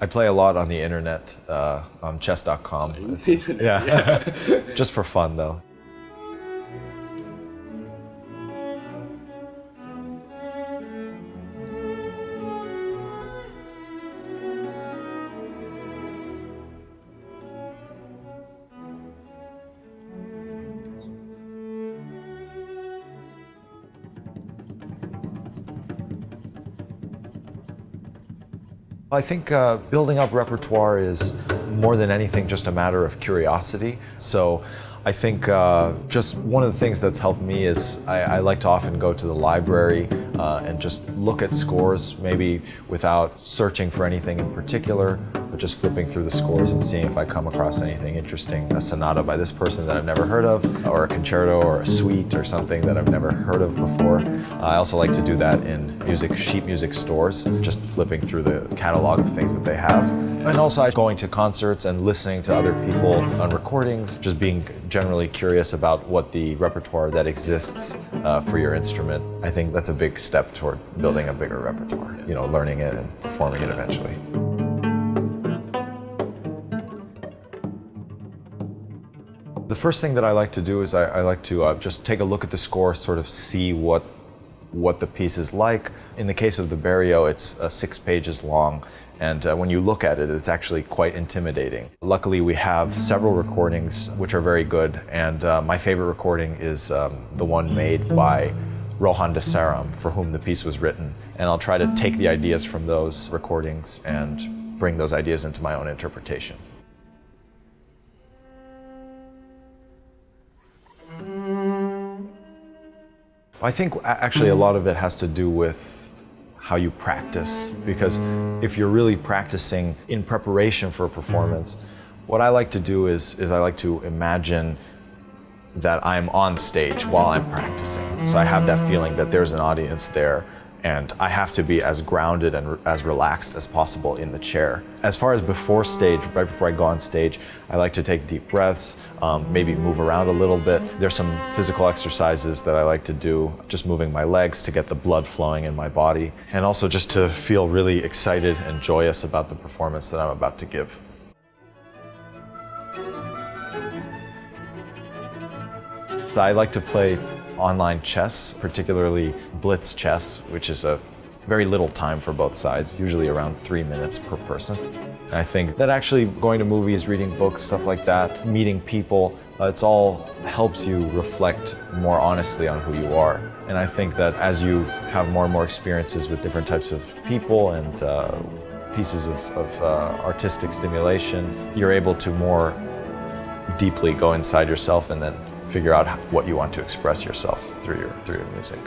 I play a lot on the internet, uh, on chess.com. yeah, just for fun though. I think uh, building up repertoire is more than anything just a matter of curiosity. So I think uh, just one of the things that's helped me is I, I like to often go to the library uh, and just look at scores, maybe without searching for anything in particular, but just flipping through the scores and seeing if I come across anything interesting. A sonata by this person that I've never heard of, or a concerto or a suite or something that I've never heard of before. I also like to do that in music, sheet music stores, just flipping through the catalog of things that they have. And also going to concerts and listening to other people on recordings, just being generally curious about what the repertoire that exists uh, for your instrument. I think that's a big step toward building a bigger repertoire, you know, learning it and performing it eventually. The first thing that I like to do is I, I like to uh, just take a look at the score, sort of see what what the piece is like. In the case of the Berio, it's uh, six pages long, and uh, when you look at it, it's actually quite intimidating. Luckily, we have several recordings which are very good, and uh, my favorite recording is um, the one made by Rohan de Saram, for whom the piece was written. And I'll try to take the ideas from those recordings and bring those ideas into my own interpretation. I think actually a mm-hmm. lot of it has to do with how you practice because if you're really practicing in preparation for a mm-hmm. performance, what I like to do is, is I like to imagine that I'm on stage while I'm practicing. So I have that feeling that there's an audience there and I have to be as grounded and as relaxed as possible in the chair. As far as before stage, right before I go on stage, I like to take deep breaths, um, maybe move around a little bit. There's some physical exercises that I like to do, just moving my legs to get the blood flowing in my body, and also just to feel really excited and joyous about the performance that I'm about to give. I like to play online chess, particularly blitz chess, which is a very little time for both sides, usually around three minutes per person. I think that actually going to movies, reading books, stuff like that, meeting people, uh, it's all helps you reflect more honestly on who you are. And I think that as you have more and more experiences with different types of people and uh, pieces of, of uh, artistic stimulation, you're able to more deeply go inside yourself and then figure out what you want to express yourself through your, through your music.